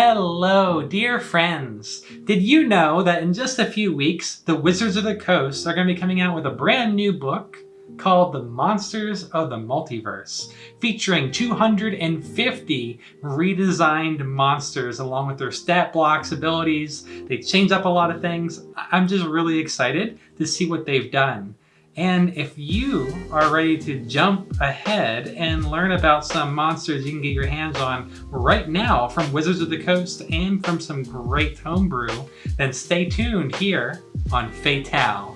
Hello, dear friends! Did you know that in just a few weeks, the Wizards of the Coast are going to be coming out with a brand new book called The Monsters of the Multiverse, featuring 250 redesigned monsters along with their stat blocks, abilities. They change up a lot of things. I'm just really excited to see what they've done. And if you are ready to jump ahead and learn about some monsters you can get your hands on right now from Wizards of the Coast and from some great homebrew, then stay tuned here on Fatale.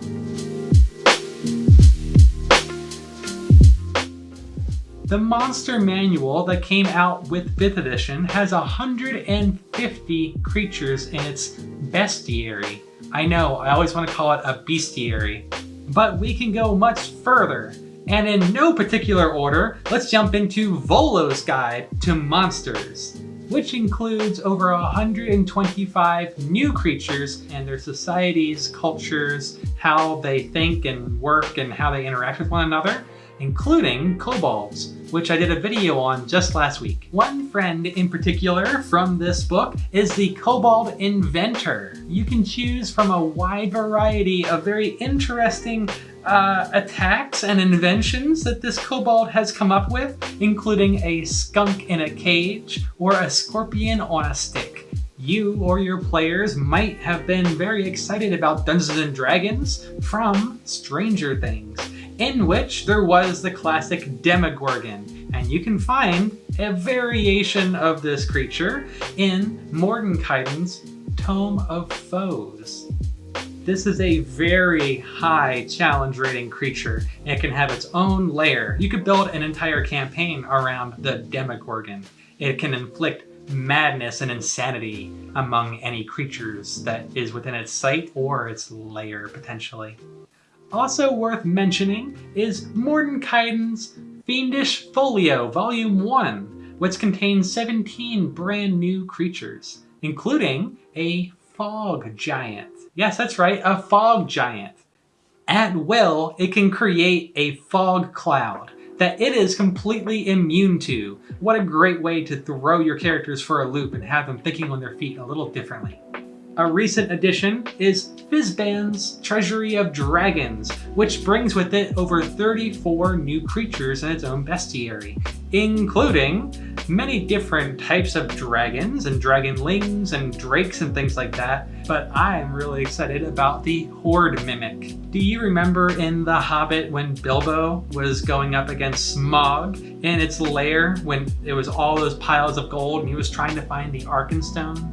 The monster manual that came out with 5th edition has 150 creatures in its bestiary. I know, I always want to call it a bestiary, but we can go much further. And in no particular order, let's jump into Volo's Guide to Monsters, which includes over 125 new creatures and their societies, cultures, how they think and work and how they interact with one another, including kobolds, which I did a video on just last week. One friend in particular from this book is the Kobold Inventor. You can choose from a wide variety of very interesting uh, attacks and inventions that this kobold has come up with, including a skunk in a cage or a scorpion on a stick. You or your players might have been very excited about Dungeons & Dragons from Stranger Things in which there was the classic Demogorgon. And you can find a variation of this creature in Mordenkainen's Tome of Foes. This is a very high challenge rating creature. It can have its own lair. You could build an entire campaign around the Demogorgon. It can inflict madness and insanity among any creatures that is within its sight or its lair, potentially. Also worth mentioning is Mordenkainen's Fiendish Folio Volume 1, which contains 17 brand new creatures, including a fog giant. Yes, that's right, a fog giant. At will, it can create a fog cloud that it is completely immune to. What a great way to throw your characters for a loop and have them thinking on their feet a little differently. A recent addition is Fizban's Treasury of Dragons, which brings with it over 34 new creatures in its own bestiary, including many different types of dragons and dragonlings and drakes and things like that, but I'm really excited about the Hoard Mimic. Do you remember in The Hobbit when Bilbo was going up against Smaug in its lair when it was all those piles of gold and he was trying to find the Arkenstone?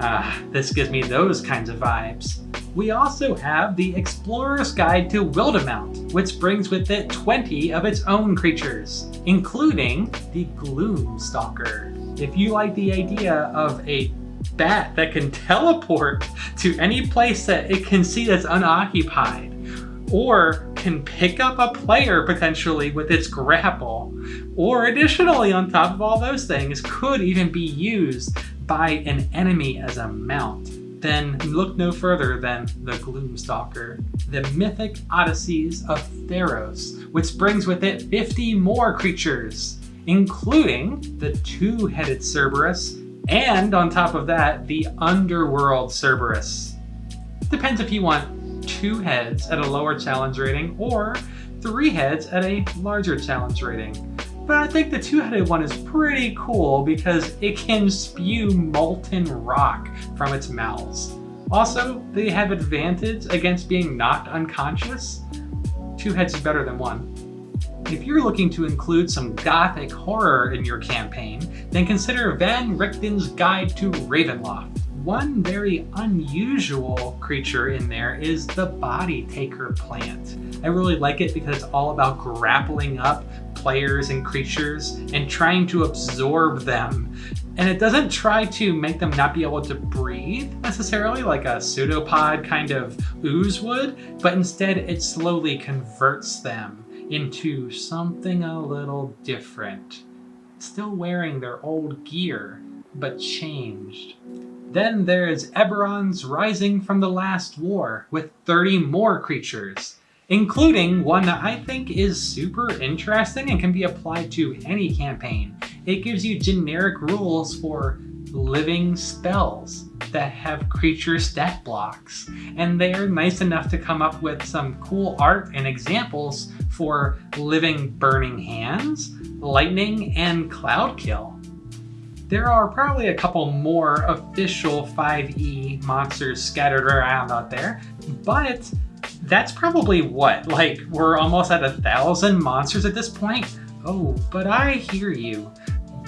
Ah, this gives me those kinds of vibes. We also have the Explorer's Guide to Wildemount, which brings with it 20 of its own creatures, including the Gloomstalker. If you like the idea of a bat that can teleport to any place that it can see that's unoccupied, or can pick up a player potentially with its grapple, or additionally on top of all those things, could even be used by an enemy as a mount, then look no further than the Gloomstalker, the mythic odysseys of Theros, which brings with it 50 more creatures, including the two-headed Cerberus, and on top of that, the underworld Cerberus. Depends if you want two heads at a lower challenge rating or three heads at a larger challenge rating. But I think the two-headed one is pretty cool because it can spew molten rock from its mouths. Also, they have advantage against being knocked unconscious. Two heads is better than one. If you're looking to include some gothic horror in your campaign, then consider Van Richten's Guide to Ravenloft. One very unusual creature in there is the Body Taker plant. I really like it because it's all about grappling up players and creatures and trying to absorb them. And it doesn't try to make them not be able to breathe necessarily like a pseudopod kind of ooze would, but instead it slowly converts them into something a little different. Still wearing their old gear, but changed. Then there's Eberron's Rising from the Last War with 30 more creatures including one that I think is super interesting and can be applied to any campaign. It gives you generic rules for living spells that have creature stat blocks. And they are nice enough to come up with some cool art and examples for living burning hands, lightning, and cloud kill. There are probably a couple more official 5e monsters scattered around out there, but that's probably what, like we're almost at a thousand monsters at this point? Oh, but I hear you.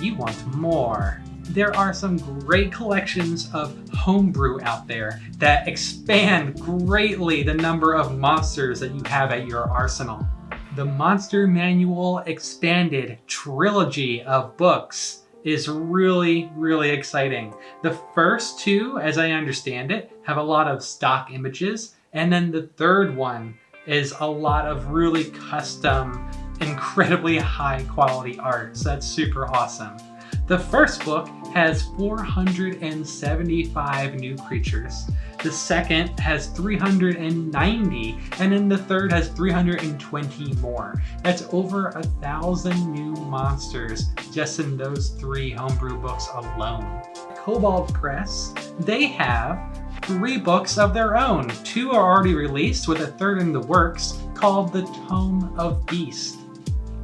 You want more there are some great collections of homebrew out there that expand greatly the number of monsters that you have at your arsenal. The Monster Manual Expanded trilogy of books is really, really exciting. The first two, as I understand it, have a lot of stock images, and then the third one is a lot of really custom, incredibly high quality art. So that's super awesome. The first book has 475 new creatures. The second has 390, and then the third has 320 more. That's over a thousand new monsters just in those three homebrew books alone. Kobold Press, they have three books of their own. Two are already released with a third in the works called The Tome of Beast.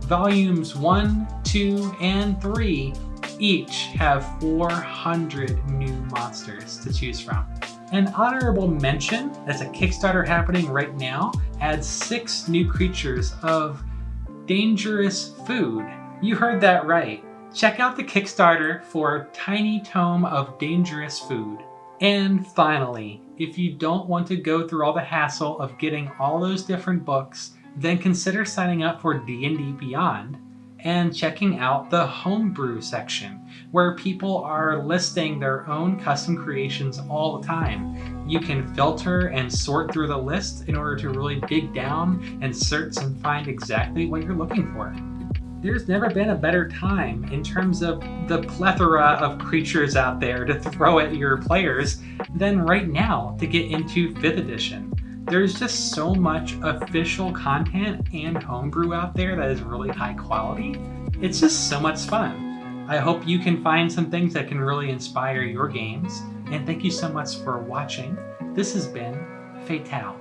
Volumes 1, 2, and 3 each have 400 new monsters to choose from. An honorable mention, that's a Kickstarter happening right now, adds six new creatures of dangerous food. You heard that right. Check out the Kickstarter for Tiny Tome of Dangerous Food. And finally, if you don't want to go through all the hassle of getting all those different books, then consider signing up for D&D Beyond and checking out the homebrew section where people are listing their own custom creations all the time. You can filter and sort through the list in order to really dig down and search and find exactly what you're looking for. There's never been a better time in terms of the plethora of creatures out there to throw at your players than right now to get into 5th edition there's just so much official content and homebrew out there that is really high quality. It's just so much fun. I hope you can find some things that can really inspire your games. And thank you so much for watching. This has been Fatale.